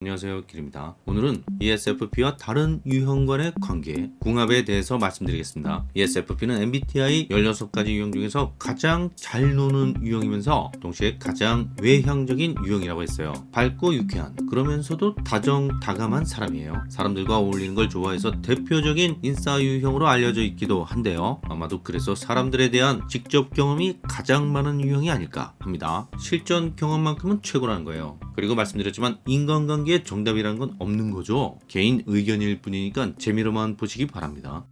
안녕하세요 길입니다. 오늘은 ESFP와 다른 유형 간의 관계 궁합에 대해서 말씀드리겠습니다. ESFP는 MBTI 16가지 유형 중에서 가장 잘 노는 유형이면서 동시에 가장 외향적인 유형이라고 했어요. 밝고 유쾌한 그러면서도 다정다감한 사람이에요. 사람들과 어울리는 걸 좋아해서 대표적인 인싸 유형으로 알려져 있기도 한데요. 아마도 그래서 사람들에 대한 직접 경험이 가장 많은 유형이 아닐까 합니다. 실전 경험만큼은 최고라는 거예요. 그리고 말씀드렸지만 인간관계 에 정답이라는 건 없는 거죠. 개인 의견일 뿐이니까 재미로만 보시기 바랍니다.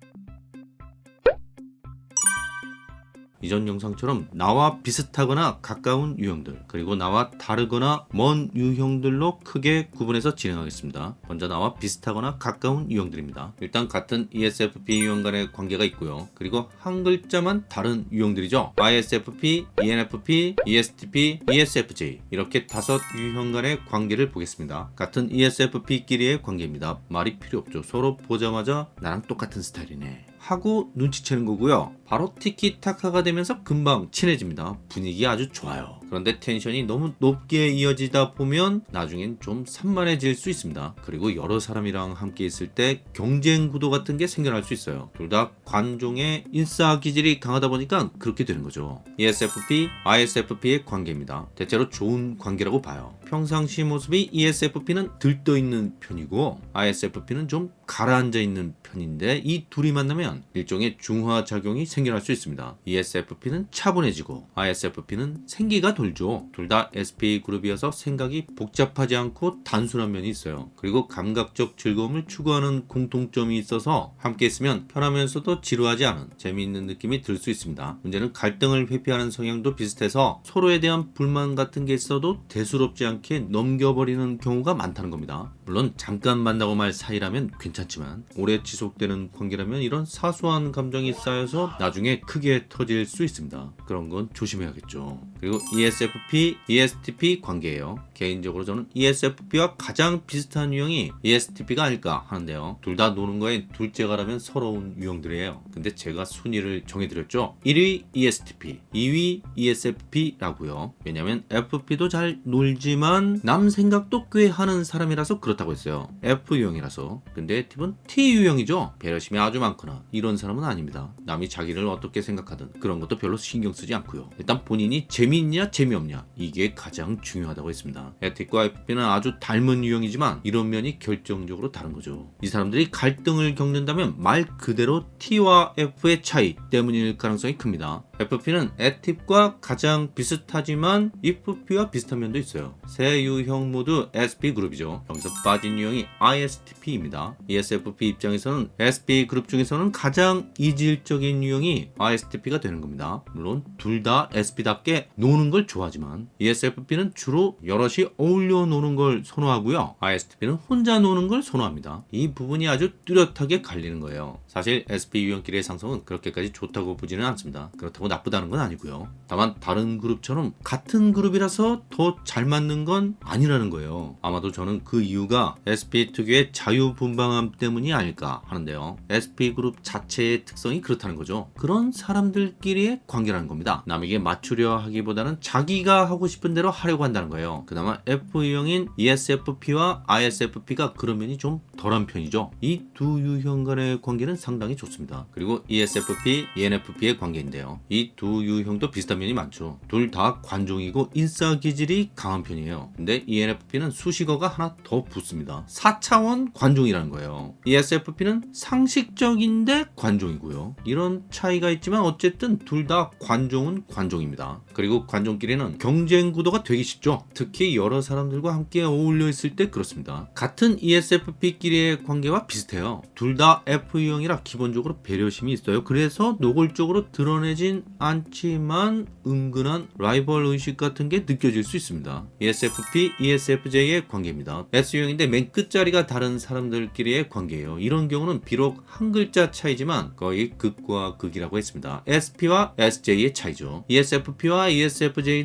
이전 영상처럼 나와 비슷하거나 가까운 유형들 그리고 나와 다르거나 먼 유형들로 크게 구분해서 진행하겠습니다. 먼저 나와 비슷하거나 가까운 유형들입니다. 일단 같은 ESFP 유형 간의 관계가 있고요. 그리고 한 글자만 다른 유형들이죠. ISFP, ENFP, ESTP, ESFJ 이렇게 다섯 유형 간의 관계를 보겠습니다. 같은 ESFP끼리의 관계입니다. 말이 필요 없죠. 서로 보자마자 나랑 똑같은 스타일이네. 하고 눈치채는 거고요. 바로 티키타카가 되면서 금방 친해집니다. 분위기 아주 좋아요. 그런데 텐션이 너무 높게 이어지다 보면 나중엔 좀 산만해질 수 있습니다. 그리고 여러 사람이랑 함께 있을 때 경쟁 구도 같은 게 생겨날 수 있어요. 둘 다 관종의 인싸 기질이 강하다 보니까 그렇게 되는 거죠. ESFP, ISFP의 관계입니다. 대체로 좋은 관계라고 봐요. 평상시 모습이 ESFP는 들떠있는 편이고 ISFP는 좀 가라앉아 있는 편인데 이 둘이 만나면 일종의 중화작용이 생겨날 수 있습니다. ESFP는 차분해지고 ISFP는 생기가 돌죠. 둘 다 SP 그룹이어서 생각이 복잡하지 않고 단순한 면이 있어요. 그리고 감각적 즐거움을 추구하는 공통점이 있어서 함께 있으면 편하면서도 지루하지 않은 재미있는 느낌이 들 수 있습니다. 문제는 갈등을 회피하는 성향도 비슷해서 서로에 대한 불만 같은 게 있어도 대수롭지 않게 넘겨버리는 경우가 많다는 겁니다. 물론 잠깐 만나고 말 사이라면 괜찮지만 오래 지속되는 관계라면 이런 사소한 감정이 쌓여서 나중에 크게 터질 수 있습니다. 그런 건 조심해야겠죠. 그리고 ESFP, ESTP 관계예요. 개인적으로 저는 ESFP와 가장 비슷한 유형이 ESTP가 아닐까 하는데요. 둘 다 노는 거에 둘째가라면 서러운 유형들이에요. 근데 제가 순위를 정해드렸죠. 1위 ESTP, 2위 ESFP라고요. 왜냐면 FP도 잘 놀지만 남 생각도 꽤 하는 사람이라서 그렇다고 했어요. F 유형이라서. 근데 팁은 T 유형이죠. 배려심이 아주 많거나 이런 사람은 아닙니다. 남이 자기를 어떻게 생각하든 그런 것도 별로 신경 쓰지 않고요. 일단 본인이 재미있냐 재미없냐 이게 가장 중요하다고 했습니다. 에틱과 FP는 아주 닮은 유형이지만 이런 면이 결정적으로 다른 거죠. 이 사람들이 갈등을 겪는다면 말 그대로 T와 F의 차이 때문일 가능성이 큽니다. FP는 에팁과 가장 비슷하지만 EFP와 비슷한 면도 있어요. 세 유형 모두 SP 그룹이죠. 여기서 빠진 유형이 ISTP입니다. ESFP 입장에서는 SP 그룹 중에서는 가장 이질적인 유형이 ISTP가 되는 겁니다. 물론 둘 다 SP답게 노는 걸 좋아하지만 ESFP는 주로 여럿이 어울려 노는 걸 선호하고요. ISTP는 혼자 노는 걸 선호합니다. 이 부분이 아주 뚜렷하게 갈리는 거예요. 사실 SP 유형끼리의 상성은 그렇게까지 좋다고 보지는 않습니다. 그렇다고 나쁘다는 건 아니고요. 다만 다른 그룹처럼 같은 그룹이라서 더 잘 맞는 건 아니라는 거예요. 아마도 저는 그 이유가 SP 특유의 자유분방함 때문이 아닐까 하는데요. SP 그룹 자체의 특성이 그렇다는 거죠. 그런 사람들끼리의 관계라는 겁니다. 남에게 맞추려 하기 보다는 자기가 하고 싶은 대로 하려고 한다는 거예요. 그나마 F 유형인 ESFP와 ISFP가 그런 면이 좀 덜한 편이죠. 이 두 유형 간의 관계는 상당히 좋습니다. 그리고 ESFP, ENFP의 관계인데요. 이 두 유형도 비슷한 면이 많죠. 둘 다 관종이고 인싸 기질이 강한 편이에요. 근데 ENFP는 수식어가 하나 더 붙습니다. 4차원 관종이라는 거예요. ESFP는 상식적인데 관종이고요. 이런 차이가 있지만 어쨌든 둘 다 관종은 관종입니다. 그리고 관종끼리는 경쟁 구도가 되기 쉽죠. 특히 여러 사람들과 함께 어울려 있을 때 그렇습니다. 같은 ESFP끼리의 관계와 비슷해요. 둘 다 F유형이라 기본적으로 배려심이 있어요. 그래서 노골적으로 드러내진 않지만 은근한 라이벌 의식 같은 게 느껴질 수 있습니다. ESFP, ESFJ의 관계입니다. S유형인데 맨 끝자리가 다른 사람들끼리의 관계예요. 이런 경우는 비록 한 글자 차이지만 거의 극과 극이라고 했습니다. SP와 SJ의 차이죠. ESFP와 ESFJ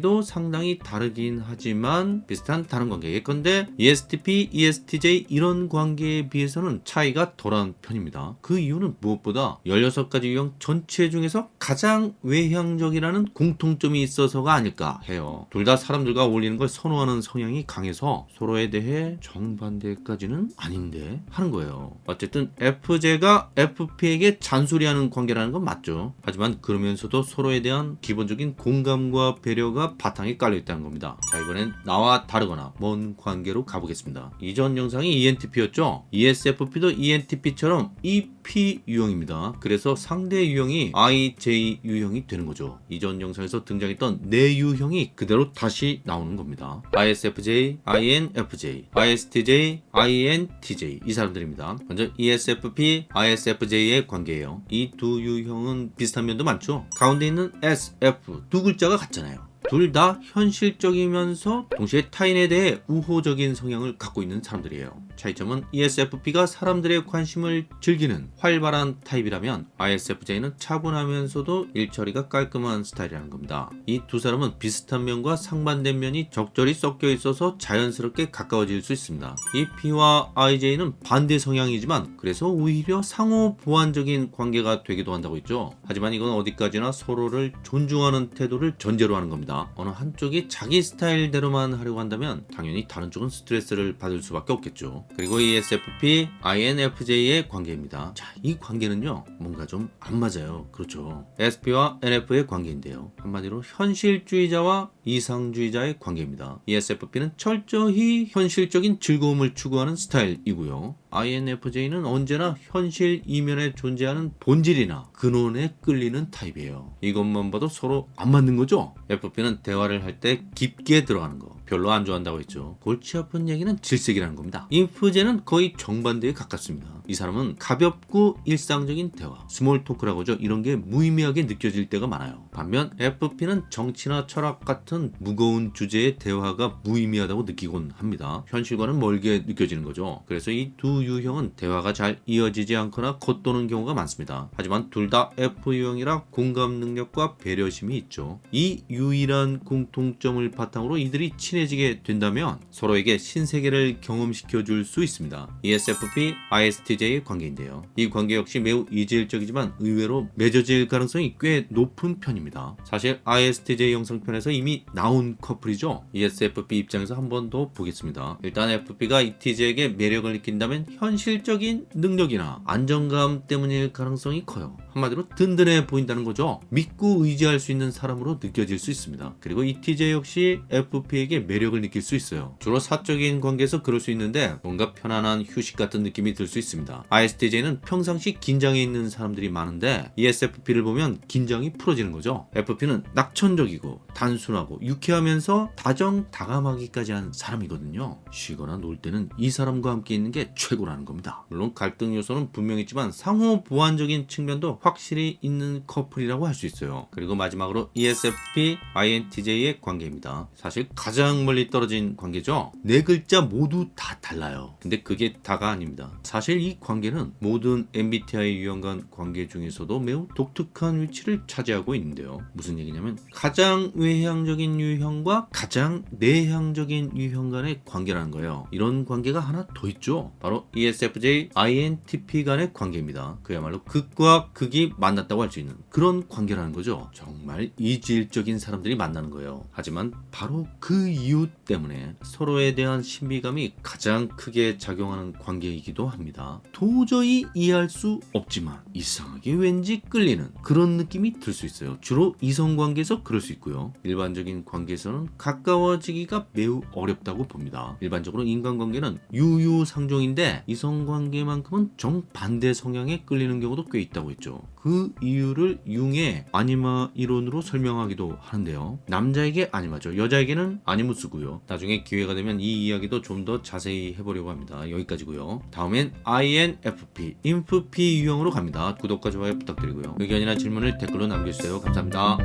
도 상당히 다르긴 하지만 비슷한 다른 관계 예컨대 ESTP, ESTJ 이런 관계에 비해서는 차이가 덜한 편입니다. 그 이유는 무엇보다 16가지 유형 전체 중에서 가장 외향적이라는 공통점이 있어서가 아닐까 해요. 둘 다 사람들과 어울리는 걸 선호하는 성향이 강해서 서로에 대해 정반대까지는 아닌데 하는 거예요. 어쨌든 FJ가 FP에게 잔소리하는 관계라는 건 맞죠. 하지만 그러면서도 서로에 대한 기본적인 공감과 배려가 바탕에 깔려 있다는 겁니다. 자 이번엔 나와 다르거나 먼 관계로 가보겠습니다. 이전 영상이 ENTP였죠. ESFP도 ENTP처럼 EP 유형입니다. 그래서 상대 유형이 IJ 유형이 되는 거죠. 이전 영상에서 등장했던 네 유형이 그대로 다시 나오는 겁니다. ISFJ, INFJ, ISTJ, INTJ 이 사람들입니다. 먼저 ESFP, ISFJ의 관계예요. 이 두 유형은 비슷한 면도 많죠. 가운데 있는 SF 두 글자가 같잖 아요. 둘 다 현실적이면서 동시에 타인에 대해 우호적인 성향을 갖고 있는 사람들이에요. 차이점은 ESFP가 사람들의 관심을 즐기는 활발한 타입이라면 ISFJ는 차분하면서도 일처리가 깔끔한 스타일이라는 겁니다. 이 두 사람은 비슷한 면과 상반된 면이 적절히 섞여 있어서 자연스럽게 가까워질 수 있습니다. EP와 IJ는 반대 성향이지만 그래서 오히려 상호 보완적인 관계가 되기도 한다고 했죠. 하지만 이건 어디까지나 서로를 존중하는 태도를 전제로 하는 겁니다. 어느 한쪽이 자기 스타일대로만 하려고 한다면 당연히 다른 쪽은 스트레스를 받을 수밖에 없겠죠. 그리고 ESFP, INFJ의 관계입니다. 자, 이 관계는요, 뭔가 좀 안 맞아요. 그렇죠. SP와 NF의 관계인데요. 한마디로 현실주의자와 이상주의자의 관계입니다. ESFP는 철저히 현실적인 즐거움을 추구하는 스타일이고요. INFJ는 언제나 현실 이면에 존재하는 본질이나 근원에 끌리는 타입이에요. 이것만 봐도 서로 안 맞는 거죠? FP는 대화를 할 때 깊게 들어가는 거 별로 안 좋아한다고 했죠. 골치 아픈 얘기는 질색이라는 겁니다. 인프제는 거의 정반대에 가깝습니다. 이 사람은 가볍고 일상적인 대화, small talk라고 하죠. 이런 게 무의미하게 느껴질 때가 많아요. 반면 FP는 정치나 철학 같은 무거운 주제의 대화가 무의미하다고 느끼곤 합니다. 현실과는 멀게 느껴지는 거죠. 그래서 이 두 유형은 대화가 잘 이어지지 않거나 겉도는 경우가 많습니다. 하지만 둘 다 F 유형이라 공감 능력과 배려심이 있죠. 이 유일한 공통점을 바탕으로 이들이 친해지게 된다면 서로에게 신세계를 경험시켜 줄 수 있습니다. ESFP, ISTJ 의 관계인데요. 이 관계 역시 매우 이질적이지만 의외로 맺어질 가능성이 꽤 높은 편입니다. 사실 ISTJ 영상편에서 이미 나온 커플이죠. ESFP 입장에서 한 번 더 보겠습니다. 일단 FP가 ETJ에게 매력을 느낀다면 현실적인 능력이나 안정감 때문일 가능성이 커요. 한마디로 든든해 보인다는 거죠. 믿고 의지할 수 있는 사람으로 느껴질 수 있습니다. 그리고 ETJ 역시 FP에게 매력을 느낄 수 있어요. 주로 사적인 관계에서 그럴 수 있는데 뭔가 편안한 휴식 같은 느낌이 들 수 있습니다. ISTJ는 평상시 긴장해 있는 사람들이 많은데 ESFP를 보면 긴장이 풀어지는 거죠. FP는 낙천적이고 단순하고 유쾌하면서 다정다감하기까지 한 사람이거든요. 쉬거나 놀 때는 이 사람과 함께 있는 게 최고라는 겁니다. 물론 갈등 요소는 분명히 있지만 상호 보완적인 측면도 확실히 있는 커플이라고 할 수 있어요. 그리고 마지막으로 ESFP, INTJ의 관계입니다. 사실 가장 멀리 떨어진 관계죠. 네 글자 모두 다 달라요. 근데 그게 다가 아닙니다. 사실 이 관계는 모든 MBTI 유형 간 관계 중에서도 매우 독특한 위치를 차지하고 있는데요. 무슨 얘기냐면 가장 외향적인 유형과 가장 내향적인 유형 간의 관계라는 거예요. 이런 관계가 하나 더 있죠. 바로 ESFJ, INTP 간의 관계입니다. 그야말로 극과 극이 만났다고 할 수 있는 그런 관계라는 거죠. 정말 이질적인 사람들이 만나는 거예요. 하지만 바로 그 이유 때문에 서로에 대한 신비감이 가장 크게 작용하는 관계이기도 합니다. 도저히 이해할 수 없지만 이상하게 왠지 끌리는 그런 느낌이 들 수 있어요. 주로 이성 관계에서 그럴 수 있고요. 일반적인 관계에서는 가까워지기가 매우 어렵다고 봅니다. 일반적으로 인간관계는 유유상종인데 이성 관계만큼은 정반대 성향에 끌리는 경우도 꽤 있다고 했죠. 그 이유를 융의 아니마 이론으로 설명하기도 하는데요. 남자에게 아니마죠. 여자에게는 아니무스고요. 나중에 기회가 되면 이 이야기도 좀 더 자세히 해보려고 합니다. 여기까지고요. 다음엔 INFP, 인프피 유형으로 갑니다. 구독과 좋아요 부탁드리고요. 의견이나 질문을 댓글로 남겨주세요. 감사합니다.